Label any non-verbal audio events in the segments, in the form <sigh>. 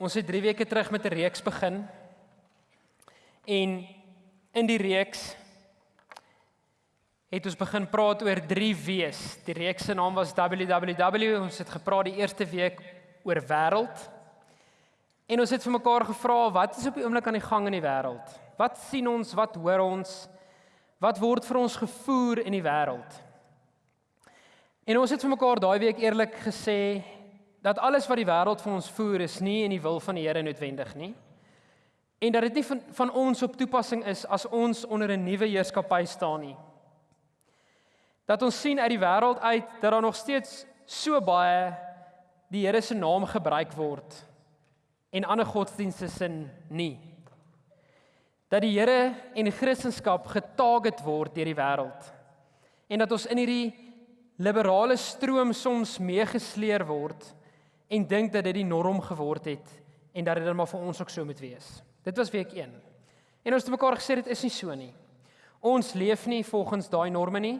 Ons het 3 weke terug met 'n reeks begin. En in die reeks het ons begin praat oor 3 W's. Die reeks se naam was www. Ons het gepraat die eerste week oor wêreld. En ons het vir mekaar gevra wat is op die oomblik aan die gang in die wêreld? Wat sien ons? Wat hoor ons? Wat word vir ons gevoer in die wêreld? En ons het vir mekaar daai week eerlik gesê dat alles wat die wêreld vir ons voer is nie in die wil van die Here noodwendig nie. En dat dit nie van, van ons op toepassing is as ons onder 'n nuwe heerskappy staan nie. Dat ons sien uit die wêreld uit dat daar nog steeds so baie die Here se naam gebruik word en ander godsdienste sin nie. Dat die Here en Christendom getarget word deur die wêreld. En dat ons in hierdie liberale stroom soms meegesleer word en dink dat dit die norm geword het en dat dit dan maar vir ons ook so moet wees. Dit was week 1. En ons het mekaar gesê dit is nie so nie. Ons leef nie volgens daai norme nie.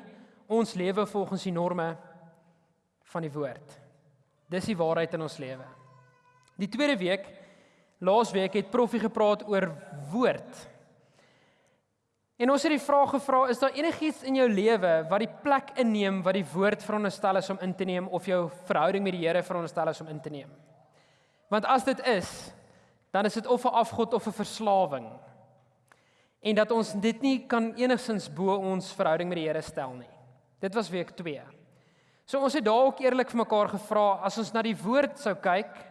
Ons lewe volgens die norme van die woord. Dis die waarheid in ons lewe. Die tweede week, laasweek het Proffie gepraat oor woord. En ons het die vraag gevra, is daar enigiets in jou lewe wat die plek inneem wat die woord veronderstel is om in te neem of jou verhouding met die Here veronderstel is om in te neem? Want as dit is, dan is dit of 'n afgod of 'n verslawing. En dat ons dit nie kan enigsins bo ons verhouding met die Here stel nie. Dit was week 2. So ons het daar ook eerlik vir mekaar gevra as ons na die woord sou kyk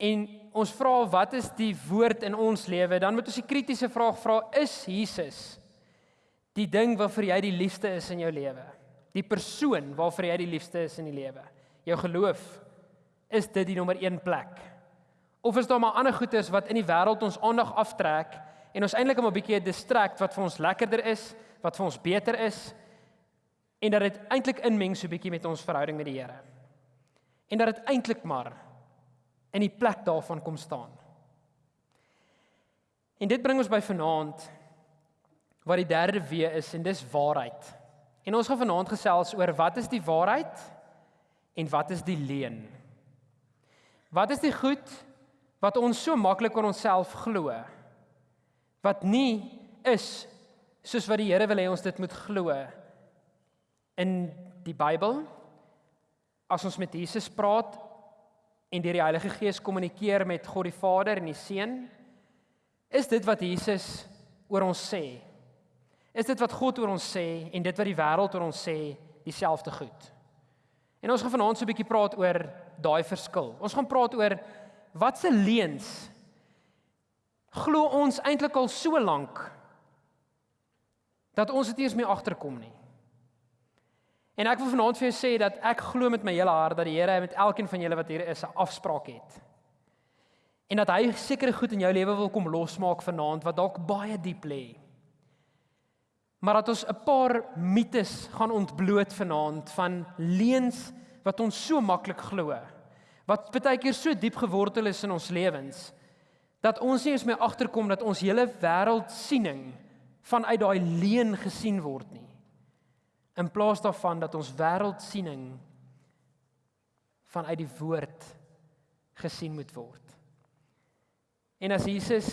en ons vra wat is die woord in ons lewe, dan moet ons die kritiese vraag vra: Is Jesus die ding waarvoor jy die liefste is in jou lewe? Die persoon waarvoor jy die liefste is in die lewe? Jou geloof is dit die nommer 1 plek? Of is daar maar ander goedes wat in die wêreld ons aandag aftrek en ons eintlik 'n bietjie 'n distrakt wat vir ons lekkerder is, wat vir ons beter is en dat dit eintlik inmeng so 'n bietjie met ons verhouding met die Here? En dat dit eintlik maar in die plek daarvan kom staan. En dit bring ons by vanaand wat die derde W is en dis waarheid. En ons gaan vanaand gesels oor wat is die waarheid en wat is die leuen? Wat is die goed wat ons so maklik aan onsself glo? Wat nie is soos wat die Here wil hê ons dit moet glo in die Bybel. As ons met Jesus praat, en deur die Heilige Gees kommunikeer met God die Vader en die Seun? Is dit wat Jesus oor ons sê? Is dit wat God oor ons sê en dit wat die wêreld oor ons sê dieselfde goed? En ons gaan vanaand so 'n bietjie praat oor daai verskil. Ons gaan praat oor wat se leuns glo ons eintlik al so lank dat ons dit nie eens meer agterkom nie. En ek wil vanaand vir jou sê dat ek glo met my hele hart dat die Here met elkeen van julle wat hier is 'n afspraak het. En dat hy sekere goed in jou lewe wil kom losmaak vanaand wat dalk baie diep lê. Maar dat ons 'n paar mites gaan ontbloot vanaand van leuns wat ons so maklik glo. Wat baie keer so diep gewortel is in ons lewens dat ons nie eens meer agterkom dat ons hele wêreldsiening vanuit daai leuen gesien word nie in plaas daarvan dat ons wêreldsiening vanuit die woord gesien moet word. En as Jesus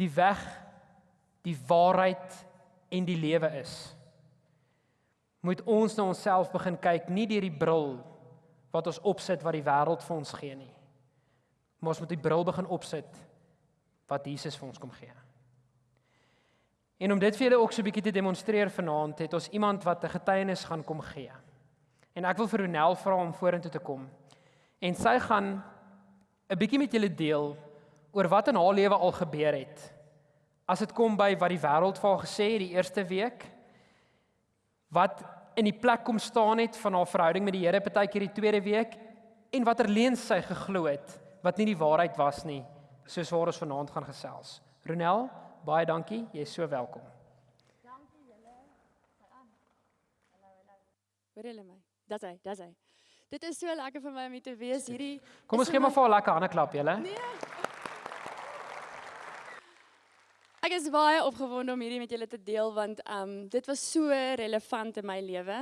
die weg, die waarheid en die lewe is, moet ons na onsself begin kyk nie deur die bril wat ons opsit wat die wêreld vir ons gee nie. Maar ons moet die bril begin opsit wat Jesus vir ons kom gee. En om dit vir julle ook so 'n bietjie te demonstreer vanaand, het ons iemand wat 'n getuienis gaan kom gee. En ek wil vir Ronel vra om vorentoe te kom. En sy gaan 'n bietjie met julle deel oor wat in haar lewe al gebeur het. As dit kom by wat die wêreld vir haar gesê het die eerste week, wat in die plek kom staan het van haar verhouding met die Here partykeer die tweede week en watter leuns sy geglo het wat nie die waarheid was nie, soos waar ons vanaand gaan gesels. Ronel, baie dankie. Jy is so welkom. Dankie julle. Gaan aan. Hallo, hallo. Hoor julle my? Dis hy, dis hy. Dit is so lekker vir my om hier te wees hierdie. Kom ons gee maar vir 'n lekker hande klap, julle. Nee. Ek is baie opgewonde om hierdie met julle te deel want ehm um, dit was so relevant in my lewe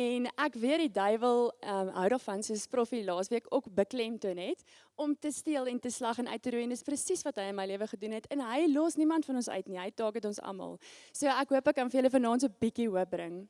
en ek weet die duiwel ehm um, hou daarvan soos profie laasweek ook beklemtoon het om te steel en te slag en uit te roei en dis presies wat hy in my lewe gedoen het en hy los niemand van ons uit nie. Hy taak dit ons almal. So ek hoop ek kan vir julle vanaand so 'n bietjie hoop bring.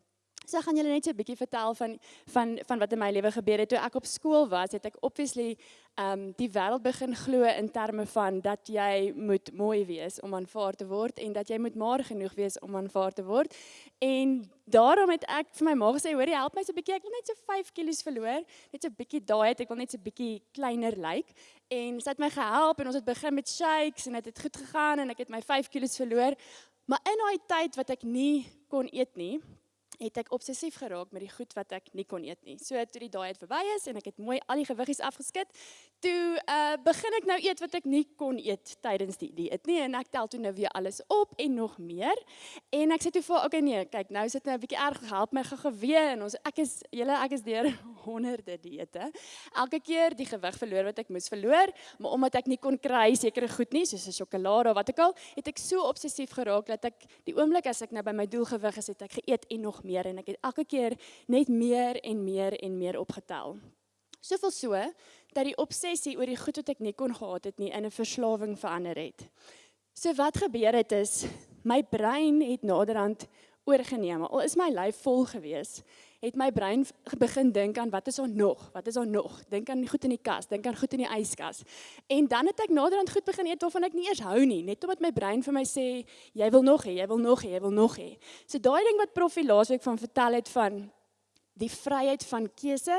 So gaan julle net so 'n bietjie vertel van van van wat in my lewe gebeur het toe ek op skool was. Het ek obviously um die wêreld begin glo in terme van dat jy moet mooi wees om aanvaar te word en dat jy moet maar genoeg wees om aanvaar te word. En daarom het ek vir my ma gesê, "Hoerie, help my so 'n bietjie. Ek wil net so 5 kg verloor, net so 'n bietjie daai het ek wil net so 'n bietjie kleiner lyk." Like. En sy het my gehelp en ons het begin met shakes en dit het, het goed gegaan en ek het my 5 kg verloor. Maar in daai tyd wat ek nie kon eet nie, het ek obsessief geraak met die goed wat ek nie kon eet nie. So toe die daai het verby is en ek het mooi al die gewiggies afgeskit, toe uh begin ek nou eet wat ek nie kon eet tydens die dieet nie en ek tel toe nou weer alles op en nog meer. En ek sê toe vir okay nee, kyk nou sit nou 'n bietjie erg help my gegewe en ons ek is julle ek is deur <laughs> honderde dieete. Elke keer die gewig verloor wat ek moes verloor, maar omdat ek nie kon kry sekere goed nie soos 'n sjokolade of wat ook al, het ek so obsessief geraak dat ek die oomblik as ek nou by my doelgewig is, het ek geëet en nog meer en ek het elke keer net meer en meer en meer opgetel. Soveel so dat die obsessie oor die goed wat ek nie kon gehad het nie in 'n verslawing verander het. So wat gebeur het is my brein het naderhand oorgeneem. Al is my lyf vol gewees, het my brein begin dink aan wat is daar nog? Wat is daar nog? Dink aan goed in die kas, dink aan goed in die yskas. En dan het ek naderhand goed begin eet waarvan ek nie eers hou nie, net omdat my brein vir my sê jy wil nog hê, jy wil nog hê, jy wil nog hê. So daai ding wat Prof laasweek van vertel het van die vryheid van keuse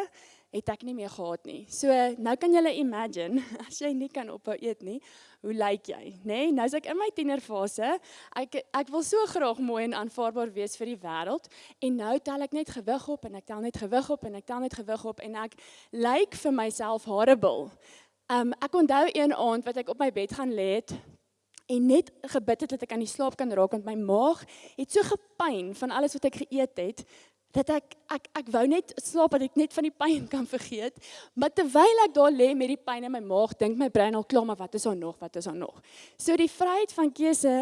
het ek nie meer gehad nie. So nou kan jy imagine <laughs> as jy nie kan ophou eet nie, hoe lyk jy, nê? Nee, nou is ek in my tienerfase. Ek ek wil so graag mooi en aanvaarbaar wees vir die wêreld en nou tel ek net gewig op en ek tel net gewig op en ek tel net gewig op en ek lyk vir myself horrible. Um ek onthou een aand wat ek op my bed gaan lê het en net gebid het dat ek aan die slaap kan raak want my maag het so gepyn van alles wat ek geëet het dat ek ek ek wou net slaap dat ek net van die pyn kan vergeet. Maar terwyl ek daar lê met die pyn in my maag, dink my brein al klaar maar wat is daar nog? Wat is daar nog? So die vryheid van keuse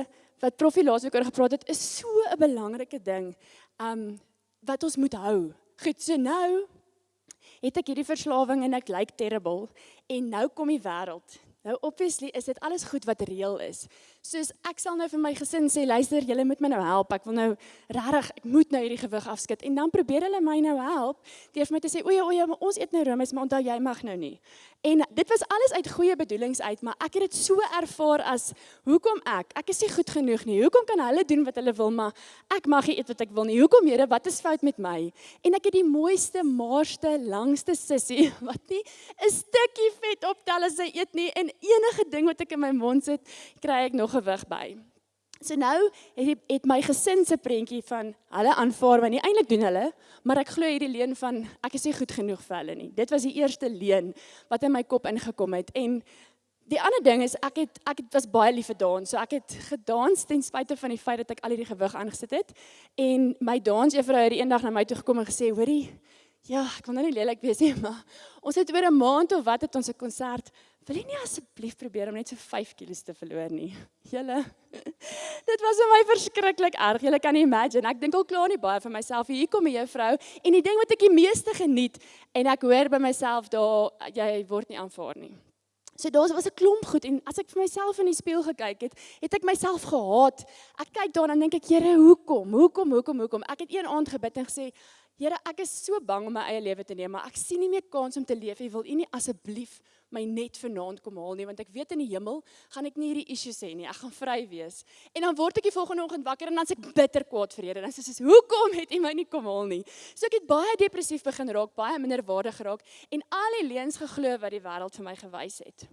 wat Profi laasweek oor gepraat het, is so 'n belangrike ding. Um wat ons moet hou. Goed, so nou het ek hierdie verslawing en ek lyk like terrible en nou kom die wêreld. Nou obviously is dit alles goed wat reël is. Soos ek sal nou vir my gesin sê, luister, julle moet my nou help. Ek wil nou regtig, ek moet nou hierdie gewig afskud. En dan probeer hulle my nou help deur vir my te sê, "O ja, o ja, maar ons eet nou roomys, maar onthou jy mag nou nie." En dit was alles uit goeie bedoelings uit, maar ek het dit so ervaar as hoekom ek? Ek is nie goed genoeg nie. Hoekom kan hulle doen wat hulle wil, maar ek mag nie eet wat ek wil nie. Hoekom, Here? Wat is fout met my? En ek het die mooiste, maarste, langste sussie <laughs> wat nie 'n stukkie vet optel as sy eet nie en enige ding wat ek in my mond sit, kry ek nog gewig by. So nou het het my gesin se prentjie van hulle aanvaar my nie eintlik doen hulle, maar ek glo hierdie leuen van ek is nie goed genoeg vir hulle nie. Dit was die eerste leuen wat in my kop ingekom het en die ander ding is ek het ek het was baie lief vir dans. So ek het gedans ten spyte van die feit dat ek al hierdie gewig aangesit het en my dansjuffrou het eendag na my toe gekom en gesê, "Hoorie, ja, ek wil nou nie lelik wees nie, <laughs> maar ons het oor 'n maand of wat het ons 'n konsert Wil jy nie asseblief probeer om net so 5 kg te verloor nie? <laughs> Julle. <laughs> Dit was vir my verskriklik erg. Julle kan imagine. Ek dink al klaar nie baie vir myself. Hier kom 'n juffrou en die ding wat ek die meeste geniet en ek hoor by myself daar jy word nie aanvaar nie. So daar was 'n klomp goed en as ek vir myself in die spieël gekyk het, het ek myself gehaat. Ek kyk daarna en dink ek, Here, hoekom? Hoekom? Hoekom? Hoekom? Ek het een aand gebid en gesê, Here, ek is so bang om my eie lewe te neem, maar ek sien nie meer kans om te leef nie. Wil U nie asseblief my net vanaand kom haal nie want ek weet in die hemel gaan ek nie hierdie issues hê nie. Ek gaan vry wees. En dan word ek die volgende oggend wakker en dan sê ek bitter kwaad vir Here. Dan sê ek: "Hoekom het U my nie kom haal nie?" So ek het baie depressief begin raak, baie minderwaardig geraak en al die leuns geglo wat die wêreld vir my gewys het.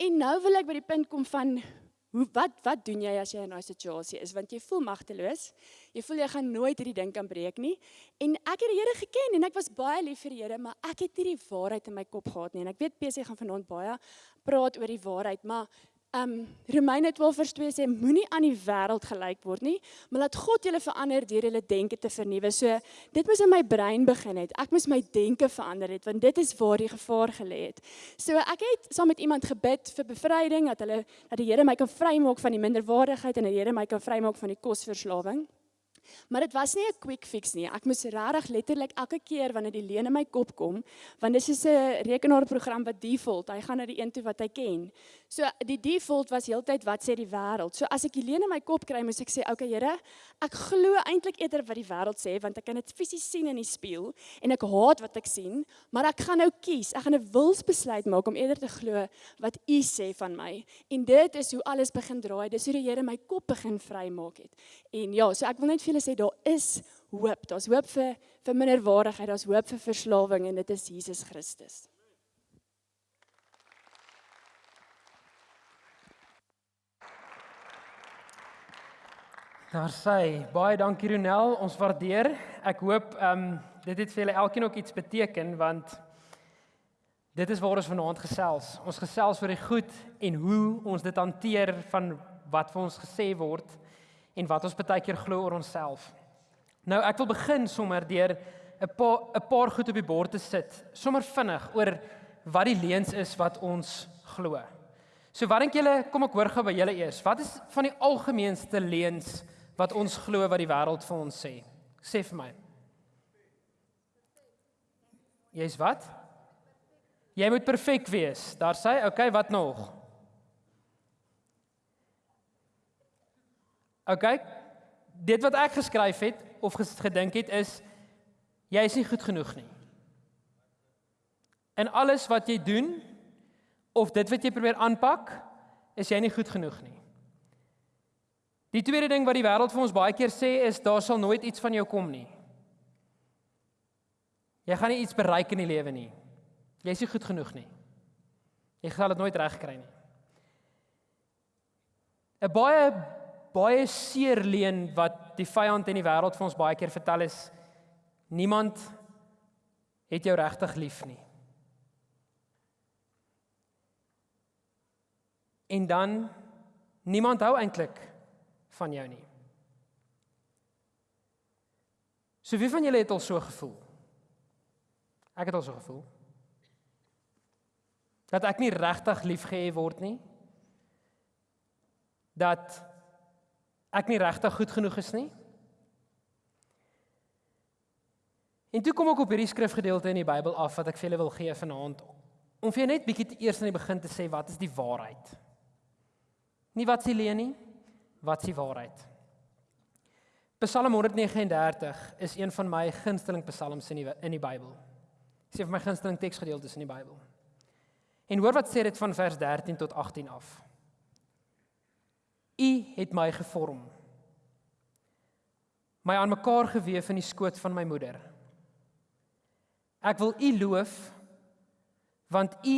En nou wil ek by die punt kom van Hoe wat wat doen jy as jy in daai situasie is want jy voel magteloos. Jy voel jy gaan nooit hierdie ding kan breek nie. En ek het die Here geken en ek was baie lief vir die Here, maar ek het nie die waarheid in my kop gehad nie. En ek weet PC gaan vanaand baie praat oor die waarheid, maar Um Romeine 12 vers 2 sê moenie aan die wêreld gelyk word nie, maar laat God julle verander deur julle denke te vernuwe. So dit moes in my brein begin het. Ek moes my denke verander het want dit is waar die gevaar gelê het. So ek het saam met iemand gebid vir bevryding dat hulle dat die Here my kan vrymaak van die minderwaardigheid en dat die Here my kan vrymaak van die kosverslawing. Maar dit was nie 'n quick fix nie. Ek moes regtig letterlik elke keer wanneer die leuen in my kop kom, want dis is 'n rekenaarprogram wat default, hy gaan na die een toe wat hy ken. So die default was heeltyd wat sê die wêreld. So as ek die leuen in my kop kry, moet ek sê, "Oké okay, Here, ek glo eintlik eerder wat die wêreld sê, want ek kan dit fisies sien in die spieël en ek haat wat ek sien, maar ek gaan nou kies. Ek gaan 'n wilsbesluit maak om eerder te glo wat U sê van my." En dit is hoe alles begin draai. Dis hoe die Here my kop begin vrymaak het. En ja, so ek wil net vir julle sê daar is hoop. Daar's hoop vir vir minderwaardigheid, daar's hoop vir verslawing en dit is Jesus Christus. Daar sê baie dankie Ronel, ons waardeer. Ek hoop ehm um, dit het vir julle elkeen ook iets beteken want dit is waar ons vanaand gesels. Ons gesels oor die goed en hoe ons dit hanteer van wat vir ons gesê word en wat ons baie keer glo oor onsself. Nou ek wil begin sommer deur 'n paar 'n paar goed op die bord te sit, sommer vinnig oor wat die leuns is wat ons glo. So wat dink julle, kom ek hoor gou by julle eers. Wat is van die algemeenste leuns wat ons glo wat die wêreld vir ons sê? Sê vir my. Jy's wat? Jy moet perfek wees. Daar sê, okay, wat nog? Okay. Dit wat ek geskryf het of gedink het is jy is nie goed genoeg nie. En alles wat jy doen of dit wat jy probeer aanpak, is jy nie goed genoeg nie. Die tweede ding wat die wêreld vir ons baie keer sê is daar sal nooit iets van jou kom nie. Jy gaan nie iets bereik in die lewe nie. Jy is nie goed genoeg nie. Jy gaan dit nooit regkry nie. 'n Baie baie seer leen wat die vyand in die wêreld vir ons baie keer vertel is niemand het jou regtig lief nie. En dan niemand hou eintlik van jou nie. So wie van julle het al so gevoel? Ek het al so gevoel. Dat ek nie regtig liefgehê word nie. Dat ek nie regtig goed genoeg is nie. En toe kom ek op hierdie skrifgedeelte in die Bybel af wat ek vir julle wil gee vanaand om vir net bietjie eers aan die begin te sê wat is die waarheid? Nie wat s'ie leen nie, wat s'ie waarheid? Psalm 139 is een van my gunsteling psalms in die in die Bybel. Dis een van my gunsteling teksgedeeltes in die Bybel. En hoor wat sê dit van vers 13 tot 18 af. U het my gevorm. My aan mekaar gewewe in die skoot van my moeder. Ek wil U loof want U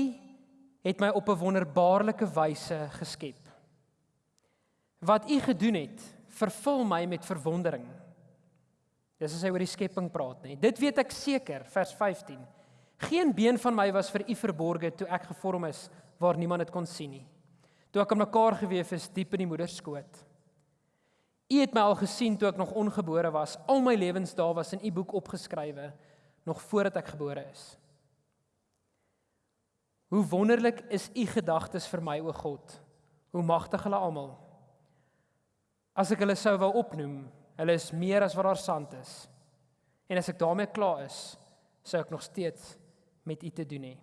het my op 'n wonderbaarlike wyse geskep. Wat U gedoen het, vervul my met verwondering. Dis as hy oor die skepping praat, nê. Dit weet ek seker, vers 15. Geen been van my was vir U verborge toe ek gevorm is waar niemand dit kon sien nie toe ek aan mekaar gewewe is diep in die moeder skoot. U het my al gesien toe ek nog ongebore was. Al my lewensdae was in u boek opgeskrywe nog voordat ek gebore is. Hoe wonderlik is u gedagtes vir my o God. Hoe magtig hulle almal. As ek hulle sou wou opnoem, hulle is meer as wat daar sand is. En as ek daarmee klaar is, sou ek nog steeds met u te doen hê.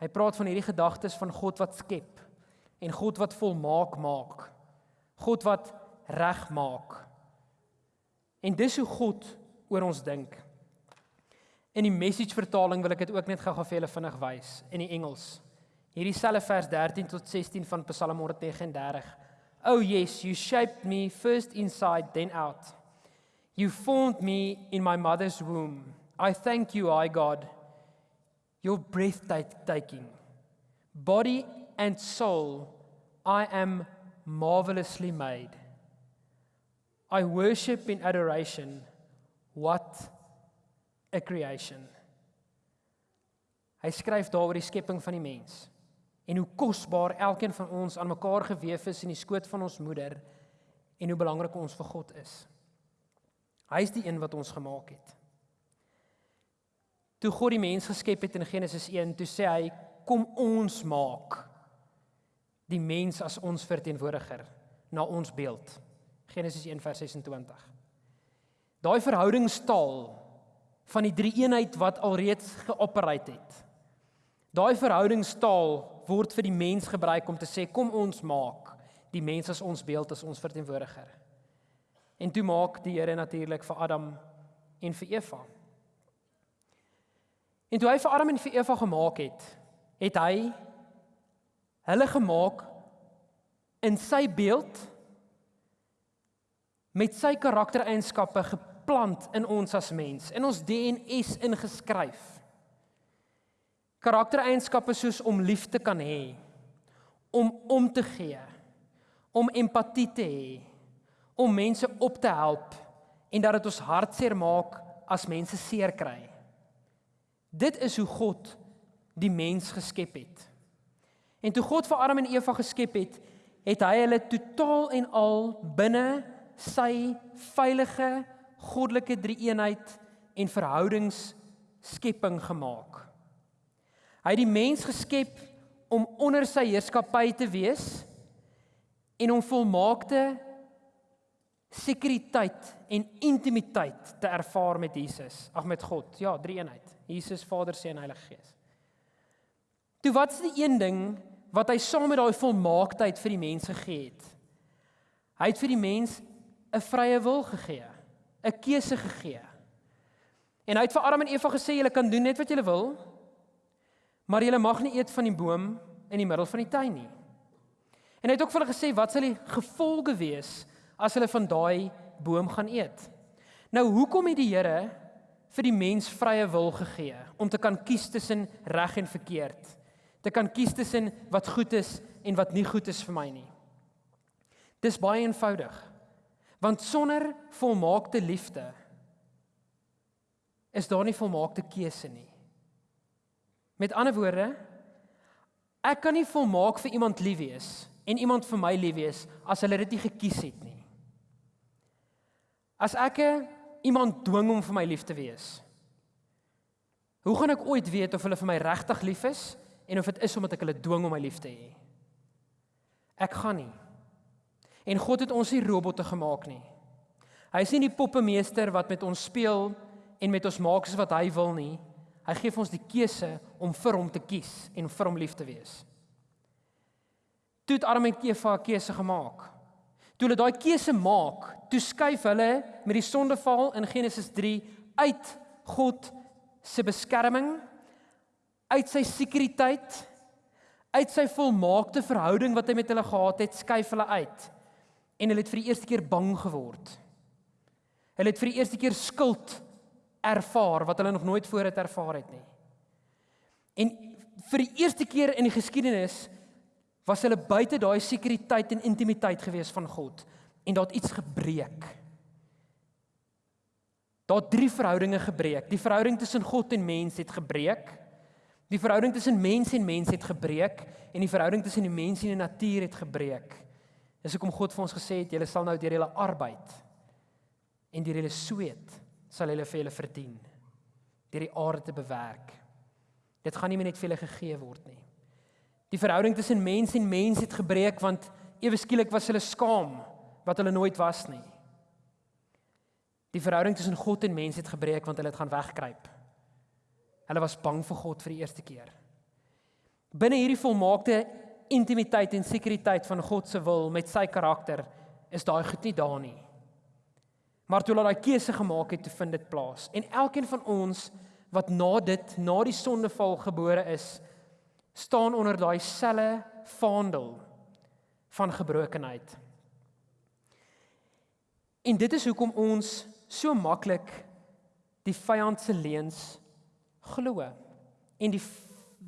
Hy praat van hierdie gedagtes van God wat skep en God wat volmaak maak. God wat reg maak. En dis hoe God oor ons dink. In die message vertaling wil ek dit ook net gou-gou vir julle vinnig wys in die Engels. Hierdie selfe vers 13 tot 16 van Psalm 139. Oh yes, you shaped me first inside then out. You formed me in my mother's womb. I thank you, I God. Your breathtaking. Body and soul, I am marvelously made. I worship in adoration. What a creation. Hy skryf daaroor die skepping van die mens en hoe kosbaar elkeen van ons aan mekaar gewewe is in die skoot van ons moeder en hoe belangrik ons vir God is. Hy is die een wat ons gemaak het. Toe God die mens geskep het in Genesis 1, toe sê hy kom ons maak die mens as ons verteenwoordiger na ons beeld. Genesis 1:26. Daai verhoudingstaal van die drie eenheid wat alreeds geopereer het. Daai verhoudingstaal word vir die mens gebruik om te sê kom ons maak die mens as ons beeld as ons verteenwoordiger. En toe maak die Here natuurlik vir Adam en vir Eva. En toe hy vir Adam en vir Eva gemaak het, het hy hulle gemaak in sy beeld met sy karaktereienskappe geplant in ons as mens, in ons DNS ingeskryf. Karaktereienskappe soos om lief te kan hê, om om te gee, om empatie te hê, om mense op te help en dat dit ons hartseer maak as mense seer kry. Dit is hoe God die mens geskep het. En toe God vir Adam en Eva geskep het, het hy hulle totaal en al binne sy veilige goddelike drie-eenheid en verhoudings skepping gemaak. Hy het die mens geskep om onder sy heerskappy te wees en om volmaakte sekuriteit en intimiteit te ervaar met Jesus, ag met God. Ja, drie-eenheid. Jesus, Vader, Seun Heilige Gees. Toe wat is die een ding wat hy saam met daai volmaaktheid vir die mens gegee het? Hy het vir die mens 'n vrye wil gegee, 'n keuse gegee. En hy het vir Adam en Eva gesê julle kan doen net wat julle wil, maar julle mag nie eet van die boom in die middel van die tuin nie. En hy het ook vir hulle gesê wat sal die gevolge wees as hulle van daai boom gaan eet? Nou hoekom het die Here vir die mens vrye wil gegee om te kan kies tussen reg en verkeerd? Te kan kies tussen wat goed is en wat nie goed is vir my nie. Dis baie eenvoudig. Want sonder volmaakte liefde is daar nie volmaakte keuse nie. Met ander woorde, ek kan nie volmaak vir iemand lief wees en iemand vir my lief wees as hulle dit nie gekies het nie. As ek iemand dwing om vir my lief te wees, hoe gaan ek ooit weet of hulle vir my regtig lief is en of dit is omdat ek hulle dwing om my lief te hê? Ek gaan nie. En God het ons nie robotte gemaak nie. Hy is nie die poppemeester wat met ons speel en met ons maak soos wat hy wil nie. Hy gee vir ons die keuse om vir hom te kies en vir hom lief te wees. Toe het Adam en Eva 'n keuse gemaak. Toe hulle daai keuse maak, toe skuif hulle met die sondeval in Genesis 3 uit God se beskerming, uit sy sekuriteit, uit sy volmaakte verhouding wat hy met hulle gehad het, skuif hulle uit en hulle het vir die eerste keer bang geword. Hulle het vir die eerste keer skuld ervaar wat hulle nog nooit voorheen ervaar het nie. En vir die eerste keer in die geskiedenis was hulle buite daai sekuriteit en intimiteit gewees van God en daar het iets gebreek. Daar drie verhoudinge gebreek. Die verhouding tussen God en mens het gebreek. Die verhouding tussen mens en mens het gebreek en die verhouding tussen die mens en die natuur het gebreek. Dis hoekom God vir ons gesê het julle sal nou deur julle arbeid en deur julle sweet sal julle vir julle verdien deur die aarde te bewerk. Dit gaan nie meer net vir julle gegee word nie. Die verhouding tussen mens en mens het gebreek want ewe skielik was hulle skaam wat hulle nooit was nie. Die verhouding tussen God en mens het gebreek want hulle het gaan wegkruip. Hulle was bang vir God vir die eerste keer. Binne hierdie volmaakte intimiteit en sekuriteit van God se wil met sy karakter is daai goed nie daar nie. Maar toe hulle daai keuse gemaak het, toe vind dit plaas. En elkeen van ons wat na dit, na die sondeval gebore is, staan onder daai selle vaandel van gebrokenheid. En dit is hoekom ons so maklik die vyand se leuns glo en die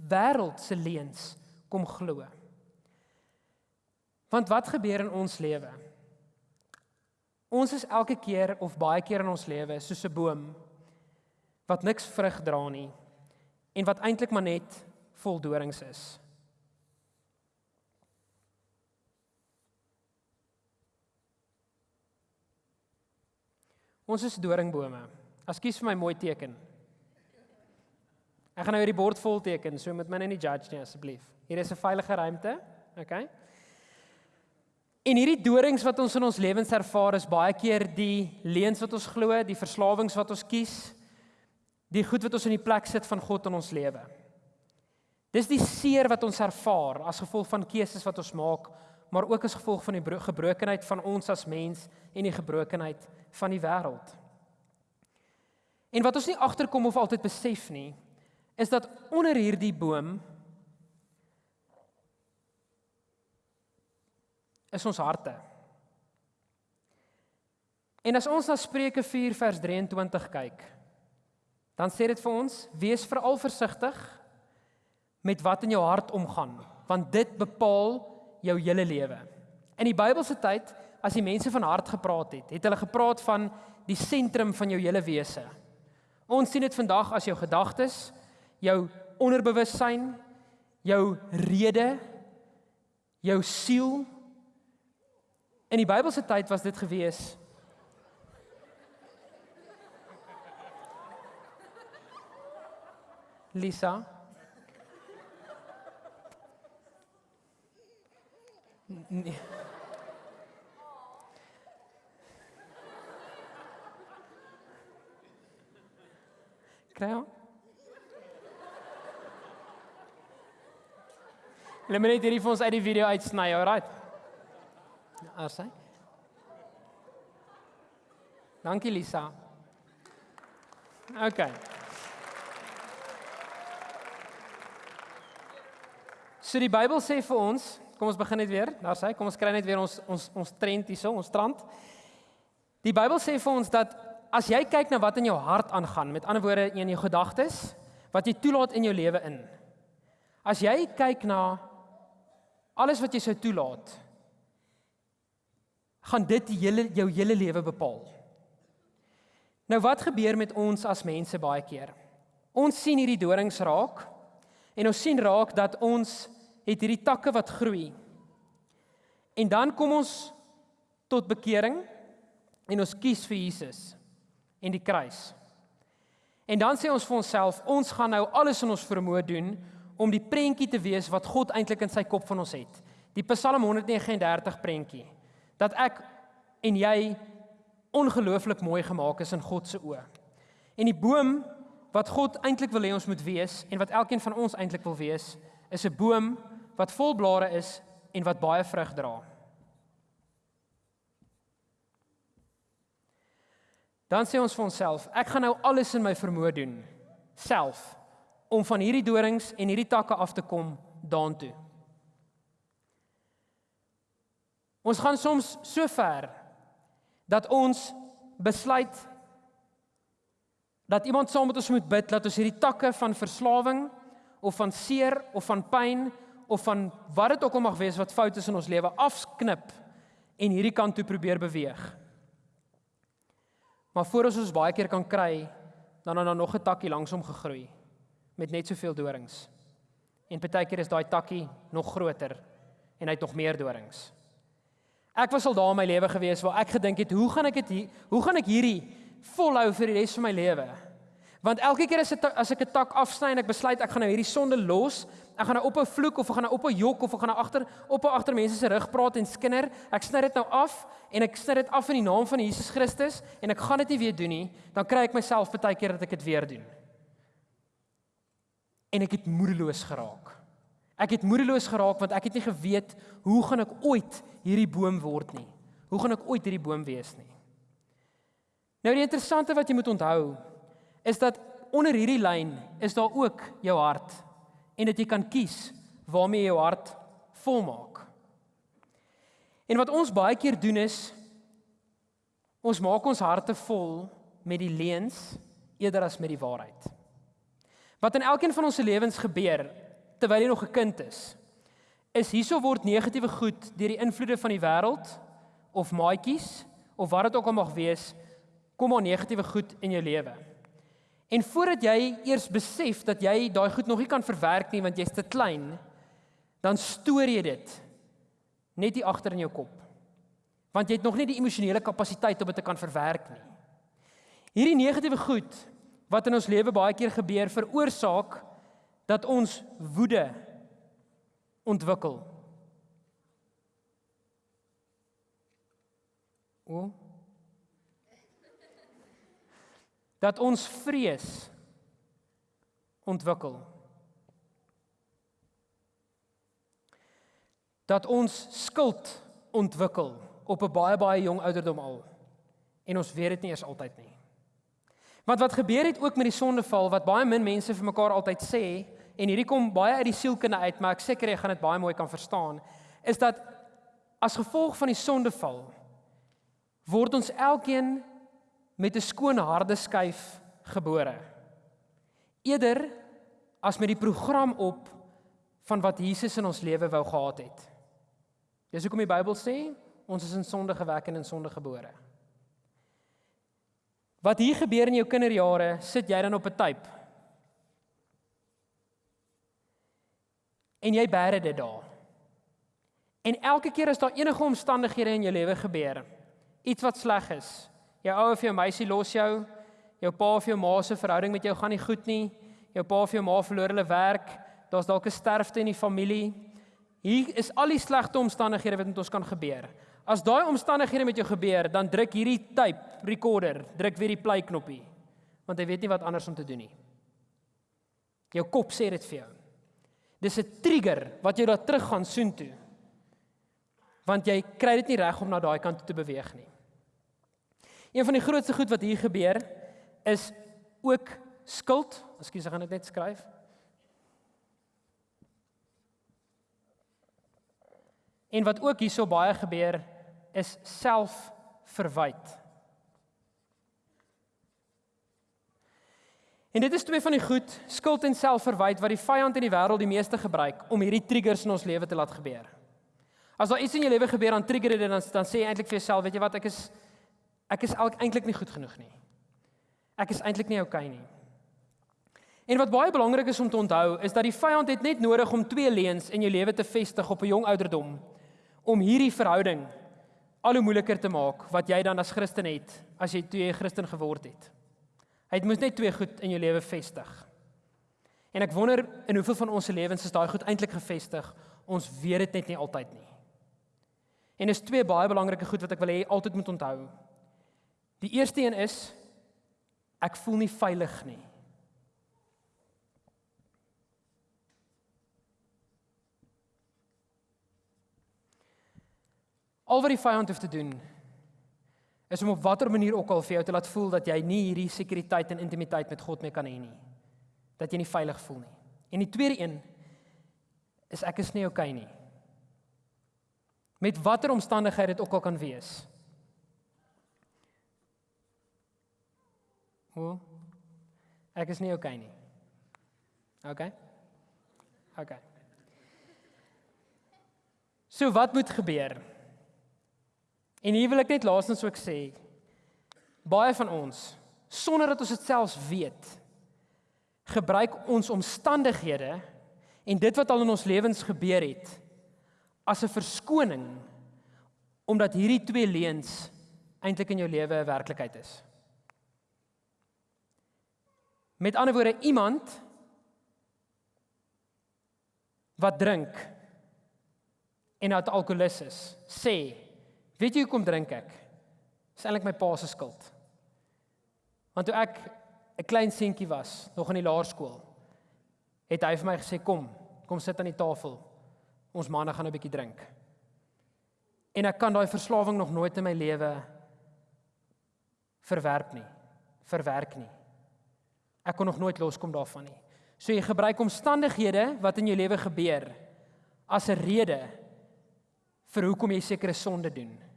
wêreld se leuns kom glo. Want wat gebeur in ons lewe? Ons is elke keer of baie keer in ons lewe soos 'n boom wat niks vrug dra nie en wat eintlik maar net vol dorings is. Ons is doringbome. Ekskuus vir my mooi teken. Ek gaan nou hierdie bord vol teken, so moet my nou nie judge nie asseblief. Hier is 'n veilige ruimte. Okay? En hierdie dorings wat ons in ons lewens ervaar is baie keer die leuns wat ons glo, die verslawings wat ons kies, die goed wat ons in die plek sit van God in ons lewe. Dis die seer wat ons ervaar as gevolg van keuses wat ons maak, maar ook as gevolg van die gebrokenheid van ons as mens en die gebrokenheid van die wêreld. En wat ons nie agterkom of altyd besef nie, is dat onder hierdie boom is ons harte. En as ons na Spreuke 4 vers 23 kyk, dan sê dit vir ons: "Wees veral versigtig met wat in jou hart omgaan, want dit bepaal jou hele lewe." In die Bybelse tyd, as die mense van hart gepraat het, het hulle gepraat van die sentrum van jou hele wese. Ons sien dit vandag as jou gedagtes, jou onderbewussyn, jou rede, jou siel, In die Bybelse tyd was dit gewees. Lisa. Nee. Kry hom? Let my net hierdie vir ons uit die video uitsny, alright? Arsy. Dankie Lisa. OK. So die Bybel sê vir ons, kom ons begin net weer. Daar sê, kom ons kry net weer ons ons ons trend hierso, ons strand. Die Bybel sê vir ons dat as jy kyk na wat in jou hart aangaan, met ander woorde in jou gedagtes, wat jy toelaat in jou lewe in. As jy kyk na alles wat jy sou toelaat, gaan dit die hele jou hele lewe bepaal. Nou wat gebeur met ons as mense baie keer? Ons sien hierdie dorings raak en ons sien raak dat ons het hierdie takke wat groei. En dan kom ons tot bekering en ons kies vir Jesus en die kruis. En dan sê ons vir onsself, ons gaan nou alles in ons vermoë doen om die prentjie te wees wat God eintlik in sy kop van ons het. Die Psalm 139 prentjie dat ek en jy ongelooflik mooi gemaak is in God se oë. En die boom wat God eintlik wil hê ons moet wees en wat elkeen van ons eintlik wil wees, is 'n boom wat vol blare is en wat baie vrug dra. Dan sê ons vir onsself, ek gaan nou alles in my vermoë doen self om van hierdie dorings en hierdie takke af te kom daartoe. Ons gaan soms so ver dat ons besluit dat iemand saam met ons moet bid dat ons hierdie takke van verslawing of van seer of van pyn of van wat dit ook al mag wees wat fout is in ons lewe afknip en hierdie kant toe probeer beweeg. Maar voor ons ons baie keer kan kry, dan dan nog 'n takkie langsom gegroei met net soveel dorings. En partykeer is daai takkie nog groter en hy het nog meer dorings. Ek was al daar in my lewe gewees waar ek gedink het, hoe gaan ek dit hoe gaan ek hierdie volhou vir die res van my lewe? Want elke keer as ek as ek 'n tak afsny en ek besluit ek gaan nou hierdie sonde los, ek gaan nou ophou vloek of ek gaan nou ophou jok of ek gaan nou agter ophou agter mense se rug praat en skinder, ek sny dit nou af en ek sny dit af in die naam van Jesus Christus en ek gaan dit nie weer doen nie, dan kry ek myself baie keer dat ek dit weer doen. En ek het moedeloos geraak. Ek het moedeloos geraak want ek het nie geweet hoe gaan ek ooit hierdie boom word nie. Hoe gaan ek ooit hierdie boom wees nie? Nou die interessante wat jy moet onthou is dat onder hierdie lyn is daar ook jou hart en dat jy kan kies waarmee jy jou hart volmaak. En wat ons baie keer doen is ons maak ons harte vol met die leuns eerder as met die waarheid. Wat in elkeen van ons se lewens gebeur terwyl jy nog 'n kind is. Is hierso word negatiewe goed deur die invloede van die wêreld of maatjies of wat dit ook al mag wees, kom maar negatiewe goed in jou lewe. En voordat jy eers besef dat jy daai goed nog nie kan verwerk nie want jy's te klein, dan stoor jy dit net hier agter in jou kop. Want jy het nog nie die emosionele kapasiteit om dit te kan verwerk nie. Hierdie negatiewe goed wat in ons lewe baie keer gebeur, veroorsaak dat ons woede ontwikkel. O. Dat ons vrees ontwikkel. Dat ons skuld ontwikkel op 'n baie baie jong ouderdom al. En ons weet dit nie eers altyd nie. Want wat gebeur het ook met die sondeval wat baie min mense vir mekaar altyd sê en hierdie kom baie uit die sielkunde uit, maar ek seker jy gaan dit baie mooi kan verstaan, is dat as gevolg van die sondeval word ons elkeen met 'n skoon harde skyf gebore. Eerder as met die program op van wat Jesus in ons lewe wou gehad het. Dis hoekom die Bybel sê ons is in sonde gewek en in sonde gebore. Wat hier gebeur in jou kinderjare, sit jy dan op 'n tyd. En jy bære dit daar. En elke keer as daar enige omstandighede in jou lewe gebeur, iets wat sleg is, jou ouer of jou meisie los jou, jou pa of jou ma se verhouding met jou gaan nie goed nie, jou pa of jou ma verloor hulle werk, daar's dalk 'n sterfte in die familie. Hier is al die slegte omstandighede wat met ons kan gebeur. As daai omstandighede met jou gebeur, dan druk hierdie tape recorder, druk weer die play knoppie. Want jy weet nie wat anders om te doen nie. Jou kop sê dit vir jou. Dis 'n trigger wat jou laat teruggaan soontoe. Want jy kry dit nie reg om na daai kant toe te beweeg nie. Een van die grootste goed wat hier gebeur is ook skuld. Ekskuus, ek gaan dit net skryf. En wat ook hierso baie gebeur is selfverwyd. En dit is twee van die goed, skuld en selfverwyd wat die vyand in die wêreld die meeste gebruik om hierdie triggers in ons lewe te laat gebeur. As daar iets in jou lewe gebeur dan trigger dit dan dan sê jy eintlik vir jouself, weet jy wat, ek is ek is eintlik nie goed genoeg nie. Ek is eintlik nie oukei okay nie. En wat baie belangrik is om te onthou, is dat die vyand het net nodig om twee leuns in jou lewe te vestig op 'n jong ouderdom om hierdie verhouding al hoe moeiliker te maak wat jy dan as Christen het as jy toe jy Christen geword het. Hy het moet net twee goed in jou lewe vestig. En ek wonder in hoeveel van ons se lewens is daai goed eintlik gefestig? Ons weet dit net nie altyd nie. En is twee baie belangrike goed wat ek wil hê altyd moet onthou. Die eerste een is ek voel nie veilig nie. Al wat die vyand hoef te doen is om op watter manier ook al vir jou te laat voel dat jy nie hierdie sekuriteit en intimiteit met God meer kan hê nie. Dat jy nie veilig voel nie. En die tweede een is ek is nie oukei okay nie. Met watter omstandighede dit ook al kan wees. Hoe? Ek is nie oukei okay nie. OK. OK. So wat moet gebeur? En hier wil ek net laastens ook sê baie van ons sonder dat ons dit selfs weet gebruik ons omstandighede en dit wat al in ons lewens gebeur het as 'n verskoning omdat hierdie twee leuns eintlik in jou lewe 'n werklikheid is. Met ander woorde iemand wat drink en 'n alkoholist is, sê Weet jy hoekom drink ek? Dis eintlik my pa se skuld. Want toe ek 'n klein seentjie was, nog in die laerskool, het hy vir my gesê kom, kom sit aan die tafel. Ons manne gaan 'n bietjie drink. En ek kan daai verslawing nog nooit in my lewe verwerp nie, verwerk nie. Ek kon nog nooit loskom daarvan nie. So jy gebruik omstandighede wat in jou lewe gebeur as 'n rede vir hoekom jy sekere sonde doen.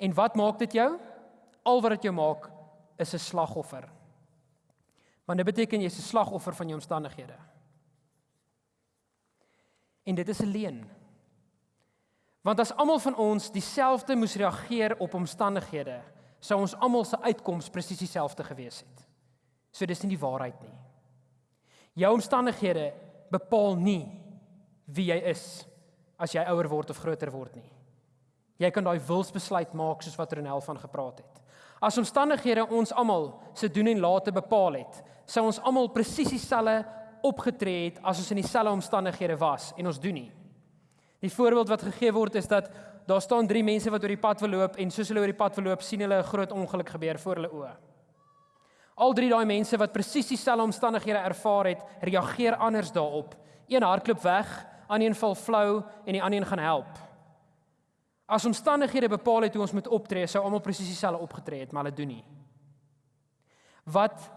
En wat maak dit jou? Al wat dit jou maak is 'n slagoffer. Want dit beteken jy's 'n slagoffer van jou omstandighede. En dit is 'n leuen. Want as almal van ons dieselfde moes reageer op omstandighede, sou ons almal se uitkoms presies dieselfde gewees het. So dis nie die waarheid nie. Jou omstandighede bepaal nie wie jy is as jy ouer word of groter word nie. Jy kan daai wilsbesluit maak soos wat Ronel van gepraat het. As omstandighede ons almal se doen en late bepaal het, sou ons almal presies dieselfde opgetree het as ons in dieselfde omstandighede was en ons doen nie. Die voorbeeld wat gegee word is dat daar staan drie mense wat oor die pad wil loop en soos hulle oor die pad wil loop, sien hulle 'n groot ongeluk gebeur voor hulle oë. Al drie daai mense wat presies dieselfde omstandighede ervaar het, reageer anders daarop. Een hardloop weg, ander een val flou en die ander een gaan help. As omstandighede bepaal het hoe ons moet optree, sou almal presies dieselfde opgetree het, maar hulle doen nie. Wat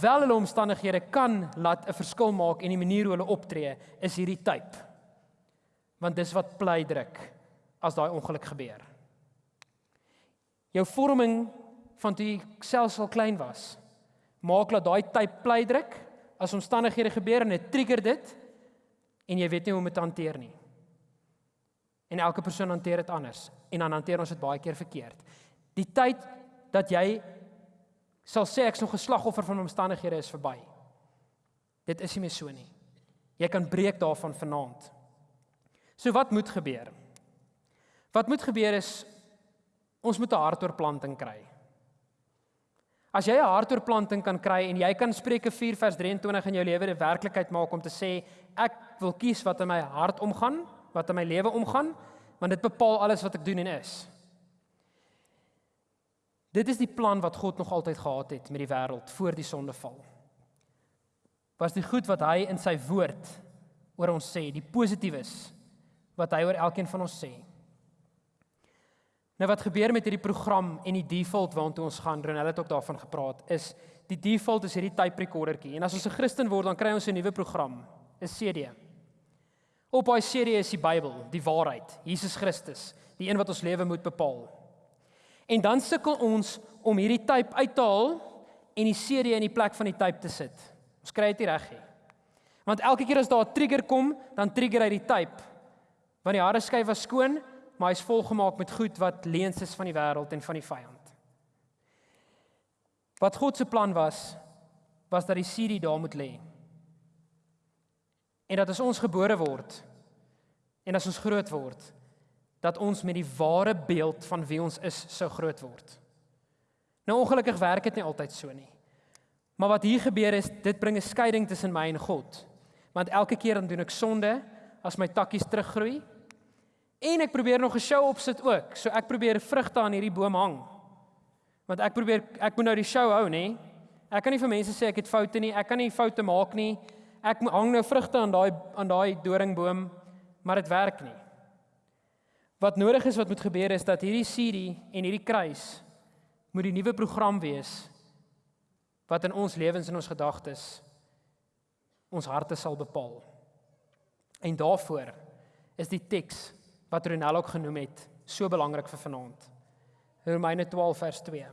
wel hulle omstandighede kan laat 'n verskil maak in die manier hoe hulle optree, is hierdie tyd. Want dis wat bly druk as daai ongeluk gebeur. Jou vorming van toe jy selfs al klein was, maak dat daai tyd bly druk as omstandighede gebeur en dit trigger dit en jy weet nie hoe om dit te hanteer nie. En elke persoon hanteer dit anders en dan hanteer ons dit baie keer verkeerd. Die tyd dat jy sal sê ek's nog 'n slagoffer van omstandighede is verby. Dit is nie meer so nie. Jy kan breek daarvan vanaand. So wat moet gebeur? Wat moet gebeur is ons moet 'n hartoorplanting kry. As jy 'n hartoorplanting kan kry en jy kan Spreuke 4 vers 23 in jou lewe 'n werklikheid maak om te sê ek wil kies wat in my hart omgaan, wat in my lewe omgaan, want dit bepaal alles wat ek doen en is. Dit is die plan wat God nog altyd gehad het met die wêreld voor die sondeval. Was die goed wat hy in sy woord oor ons sê, die positiefes wat hy oor elkeen van ons sê. Nou wat gebeur met hierdie program en die default waartoe ons gaan, Ronel het ook daarvan gepraat, is die default is hierdie tape recordertjie. En as ons 'n Christen word, dan kry ons 'n nuwe program, 'n CD. Op daai CD is die Bybel, die waarheid, Jesus Christus, die een wat ons lewe moet bepaal. En dan sukkel ons om hierdie tape uit te haal en die CD in die plek van die tape te sit. Ons kry dit nie reg nie. Want elke keer as daar 'n trigger kom, dan trigger hy die tape. Want die harde skyf was skoon, maar hy's volgemaak met goed wat leuns is van die wêreld en van die vyand. Wat God se plan was, was dat die CD daar moet lê. En dat as ons gebore word en as ons groot word, dat ons met die ware beeld van wie ons is sou groot word. Nou ongelukkig werk dit nie altyd so nie. Maar wat hier gebeur is, dit bring 'n skeiding tussen my en God. Want elke keer dan doen ek sonde as my takkies teruggroei. En ek probeer nog 'n show opsit ook. So ek probeer vrugte aan hierdie boom hang. Want ek probeer ek moet nou die show hou, nê? Ek kan nie vir mense sê ek het foute nie. Ek kan nie foute maak nie. Ek hang nou vrugte aan daai aan daai doringboom, maar dit werk nie. Wat nodig is wat moet gebeur is dat hierdie CD en hierdie kruis moet die nuwe program wees wat in ons lewens en ons gedagtes ons harte sal bepaal. En daaroor is die teks wat Ronel ook genoem het so belangrik vir vanaand. Romeine 12 vers 2.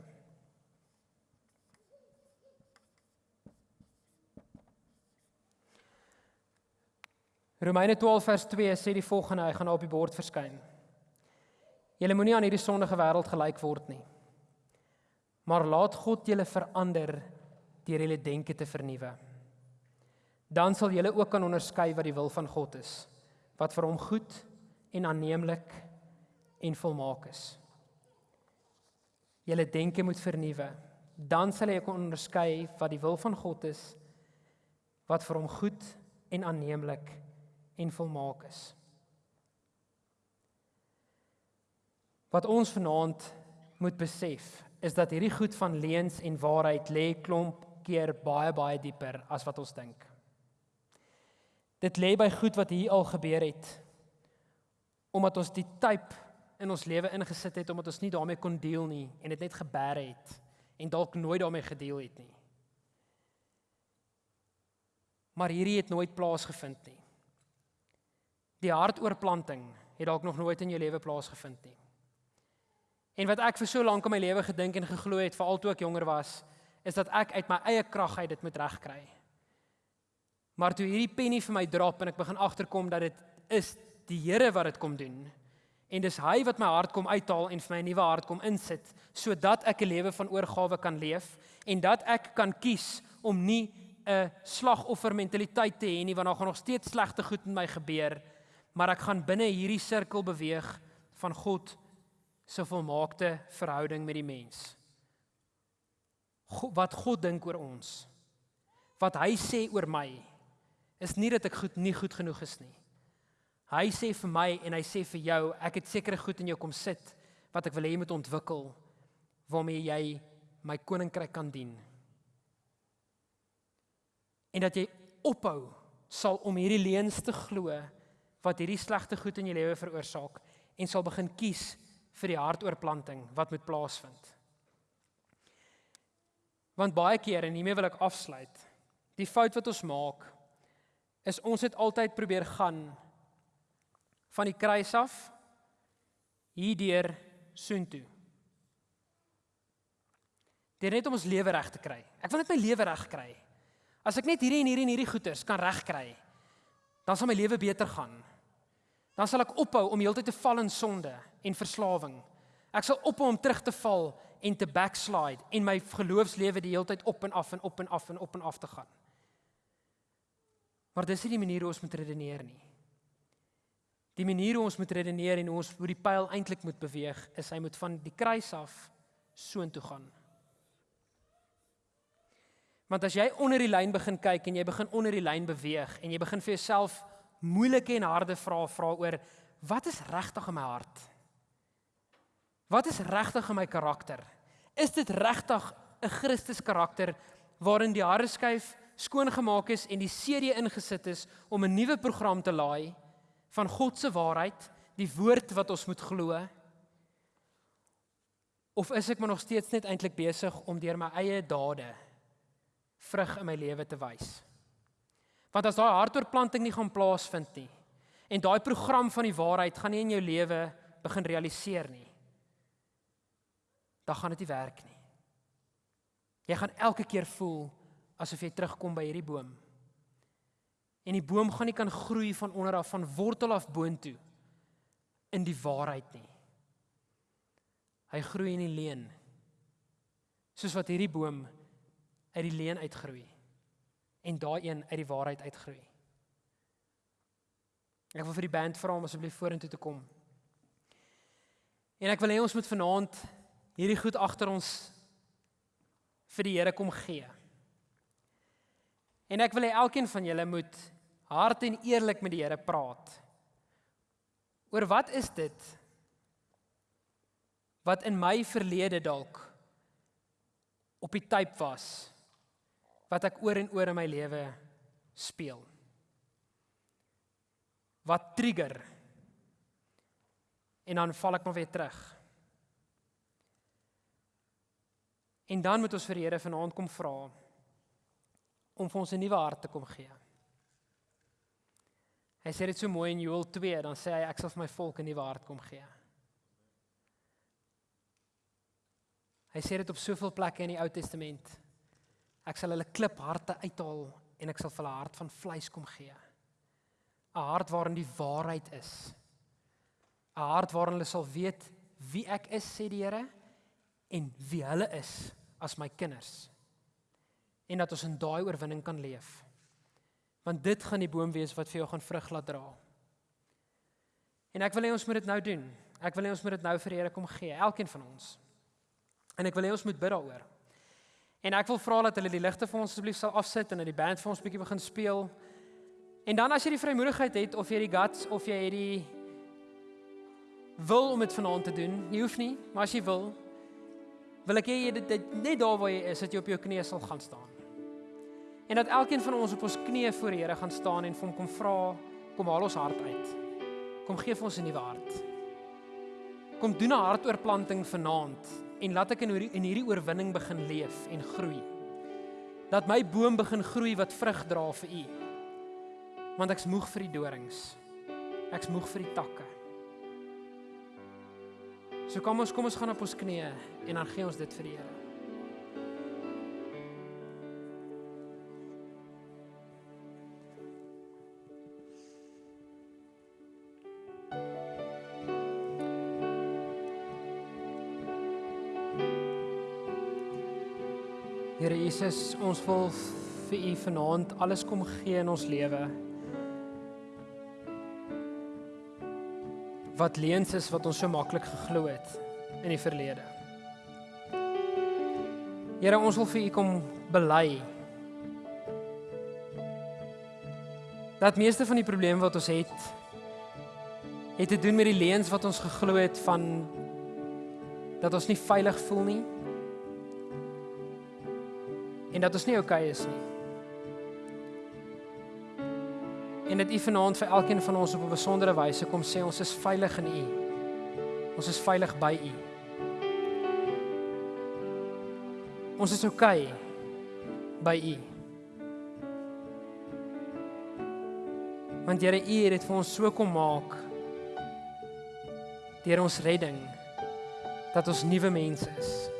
Romeine 12 vers 2 sê die volgende, hy gaan nou op die bord verskyn. Julle moenie aan hierdie sondige wêreld gelyk word nie. Maar laat God julle verander deur julle denke te vernuwe. Dan sal julle ook kan onderskei wat die wil van God is, wat vir hom goed en aanneemlik en volmaak is. Julle denke moet vernuwe. Dan sal jy kan onderskei wat die wil van God is, wat vir hom goed en aanneemlik en volmaak is. Wat ons vanaand moet besef is dat hierdie goed van leuns en waarheid lê klomp keer baie baie dieper as wat ons dink. Dit lê by goed wat hier al gebeur het. Omdat ons die tyd in ons lewe ingesit het omdat ons nie daarmee kon deel nie en dit net gebeure het en dalk nooit daarmee gedeel het nie. Maar hierdie het nooit plaasgevind nie. Die hartoorplanting het dalk nog nooit in jou lewe plaasgevind nie. En wat ek vir so lank in my lewe gedink en geglo het, veral toe ek jonger was, is dat ek uit my eie krag uit dit moet regkry. Maar toe hierdie penny vir my drop en ek begin agterkom dat dit is die Here wat dit kom doen. En dis hy wat my hart kom uithaal en vir my 'n nuwe hart kom insit sodat ek 'n lewe van oorgawe kan leef en dat ek kan kies om nie 'n slagoffer mentaliteit te hê nie want daar gaan nog steeds slegte goed met my gebeur, maar ek gaan binne hierdie sirkel beweeg van God se volmaakte verhouding met die mens. God, wat God dink oor ons. Wat hy sê oor my is nie dat ek goed nie goed genoeg is nie. Hy sê vir my en hy sê vir jou, ek het sekere goed in jou kom sit wat ek wil hê jy moet ontwikkel waarmee jy my koninkryk kan dien. En dat jy ophou sal om hierdie leuns te glo wat hierdie slegte goed in jou lewe veroorsaak en sal begin kies vir die hartoorplanting wat moet plaasvind. Want baie keer en hiermee wil ek afsluit. Die fout wat ons maak is ons het altyd probeer gaan van die kruis af hierdeur soontoe. Dit net om ons lewe reg te kry. Ek wil net my lewe reg kry. As ek net hierdie en hierdie en hierdie goeders kan regkry, dan sal my lewe beter gaan. Dan sal ek ophou om heeltyd te val in sonde en verslawing. Ek sal ophou om terug te val en te backslide en my geloofslewe die heeltyd op en af en op en af en op en af te gaan. Maar dis nie die manier hoe ons moet redeneer nie. Die manier hoe ons moet redeneer en hoe ons hoe die pyl eintlik moet beweeg, is hy moet van die kruis af soontoe gaan. Want as jy onder die lyn begin kyk en jy begin onder die lyn beweeg en jy begin vir jouself moeilike en harde vrae vra oor wat is regtig in my hart? Wat is regtig in my karakter? Is dit regtig 'n Christus karakter waarin die harde skuif skoongemaak is en die serie ingesit is om 'n nuwe program te laai? van God se waarheid, die woord wat ons moet glo? Of is ek maar nog steeds net eintlik besig om deur my eie dade vrug in my lewe te wys? Want as daai hartoorplanting nie gaan plaasvind nie en daai program van die waarheid gaan nie in jou lewe begin realiseer nie, dan gaan dit nie werk nie. Jy gaan elke keer voel asof jy terugkom by hierdie boom En die boom gaan nie kan groei van onder af van wortel af boontoe in die waarheid nie. Hy groei in die leuen. Soos wat hierdie boom uit die leuen uitgroei en daai een uit die waarheid uitgroei. Ek wil vir die band vra om asseblief vorentoe te kom. En ek wil hê ons moet vanaand hierdie goed agter ons vir die Here kom gee. En ek wil hê elkeen van julle moet hard en eerlik met die Here praat. Oor wat is dit wat in my verlede dalk op die tyd was wat ek oor en oor in my lewe speel. Wat trigger? En dan val ek maar weer terug. En dan moet ons vir die Here vanaand kom vra om vir ons 'n nuwe hart te kom gee. Hy sê dit so mooi in Joël 2, dan sê hy ek sal vir my volk 'n nuwe hart kom gee. Hy sê dit op soveel plekke in die Ou Testament. Ek sal hulle klipharte uithaal en ek sal vir hulle 'n hart van vleis kom gee. 'n Hart waarin die waarheid is. 'n Hart waarin hulle sal weet wie ek is, sê die Here, en wie hulle is as my kinders en dat ons in daai oorwinning kan leef. Want dit gaan die boom wees wat vir jou gaan vrug laat dra. En ek wil hê ons moet dit nou doen. Ek wil hê ons moet dit nou vir die Here kom gee, elkeen van ons. En ek wil hê ons moet bid daaroor. En ek wil vra dat hulle die ligte vir ons asseblief sal afsit en dat die band vir ons bietjie begin speel. En dan as jy die vrymoedigheid het of jy die guts of jy het die wil om dit vanaand te doen, jy hoef nie, maar as jy wil, wil ek hê jy dit net daar waar jy is, dat jy op jou knieë sal gaan staan. En dat elkeen van ons op ons knieë voor die Here gaan staan en vir hom kom vra, kom haal ons hart uit. Kom gee vir ons 'n nuwe hart. Kom doen 'n hartoorplanting vanaand en laat ek in hierdie in hierdie oorwinning begin leef en groei. Dat my boom begin groei wat vrug dra vir U. Want ek's moeg vir die dorings. Ek's moeg vir die takke. So kom ons kom ons gaan op ons knieë en dan gee ons dit vir die Here. Jesus, ons wil vir U vanaand alles kom gee in ons lewe. Wat leuns is wat ons so maklik geglo het in die verlede. Here, ons wil vir U kom bely. Dat meeste van die probleme wat ons het, het te doen met die leuns wat ons geglo het van dat ons nie veilig voel nie. En dat ons nie oukei okay is nie. En dit U vanaand vir elkeen van ons op 'n besondere wyse kom sê ons is veilig in U. Ons is veilig by U. Ons is oukei okay by U. Want Here, U het dit vir ons so kom maak deur ons redding dat ons nuwe mense is.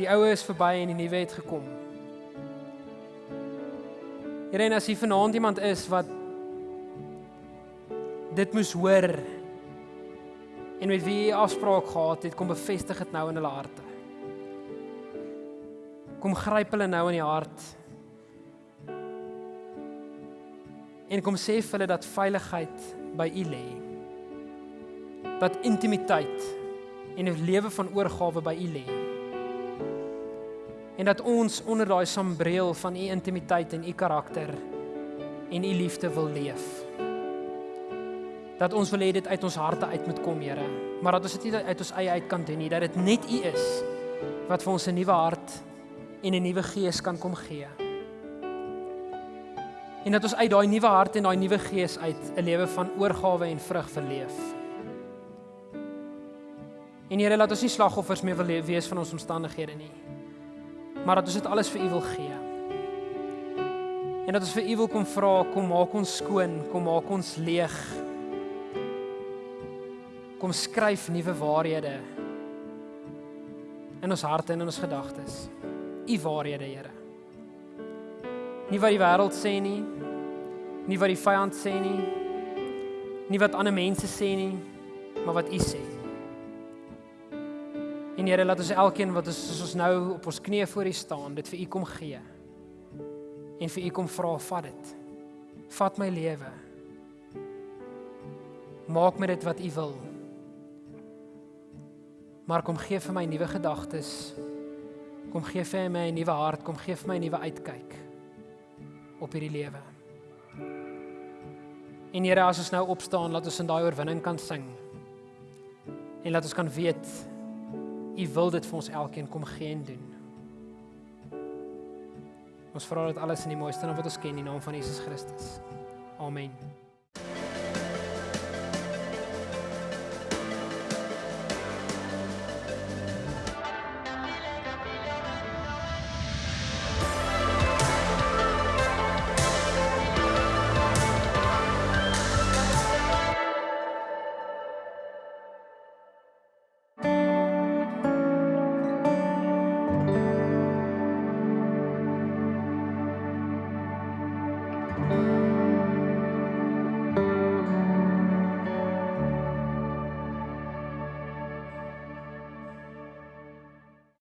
Die ou is verby en die nuwe het gekom. Here en as jy vanaand iemand is wat dit moes hoor en met wie jy afspraak gehad het, kom bevestig dit nou in hulle harte. Kom gryp hulle nou in die hart. En kom sê vir hulle dat veiligheid by U lê. Dat intimiteit en 'n lewe van oorgawe by U lê en dat ons onder daai sambreel van u intimiteit en u karakter en u liefde wil leef. Dat ons wil hê dit uit ons harte uit moet kom, Here, maar dat ons dit nie uit ons eie uit kan doen nie, dat dit net u is wat vir ons 'n nuwe hart en 'n nuwe gees kan kom gee. En dat ons uit daai nuwe hart en daai nuwe gees uit 'n lewe van oorgawe en vrug verleef. En Here, laat ons nie slagoffers meer wil wees van ons omstandighede nie maar dat ons dit alles vir U wil gee. En dat ons vir U wil kom vra, kom maak ons skoon, kom maak ons leeg. Kom skryf nuwe waarhede in ons harte en in ons gedagtes. U waarhede, Here. Nie wat die wêreld sê nie, nie wat die vyand sê nie, nie wat ander mense sê nie, maar wat U sê. En Here, laat ons elkeen wat ons ons nou op ons knieë voor U staan, dit vir U kom gee. En vir U kom vra, vat dit. Vat my lewe. Maak met dit wat U wil. Maar kom gee vir my nuwe gedagtes. Kom gee vir my 'n nuwe hart, kom gee vir my 'n nuwe uitkyk op hierdie lewe. En Here, as ons nou opstaan, laat ons in daai oorwinning kan sing. En laat ons kan weet U wil dit vir ons elkeen kom gee en doen. Ons vra dit alles in die mooiste naam wat ons ken, in die naam van Jesus Christus. Amen.